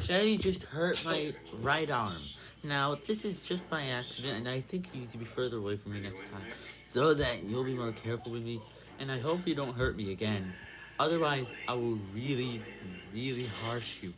Shady just hurt my right arm. Now, this is just by accident, and I think you need to be further away from me next time, so that you'll be more careful with me, and I hope you don't hurt me again. Otherwise, I will really, really harsh you.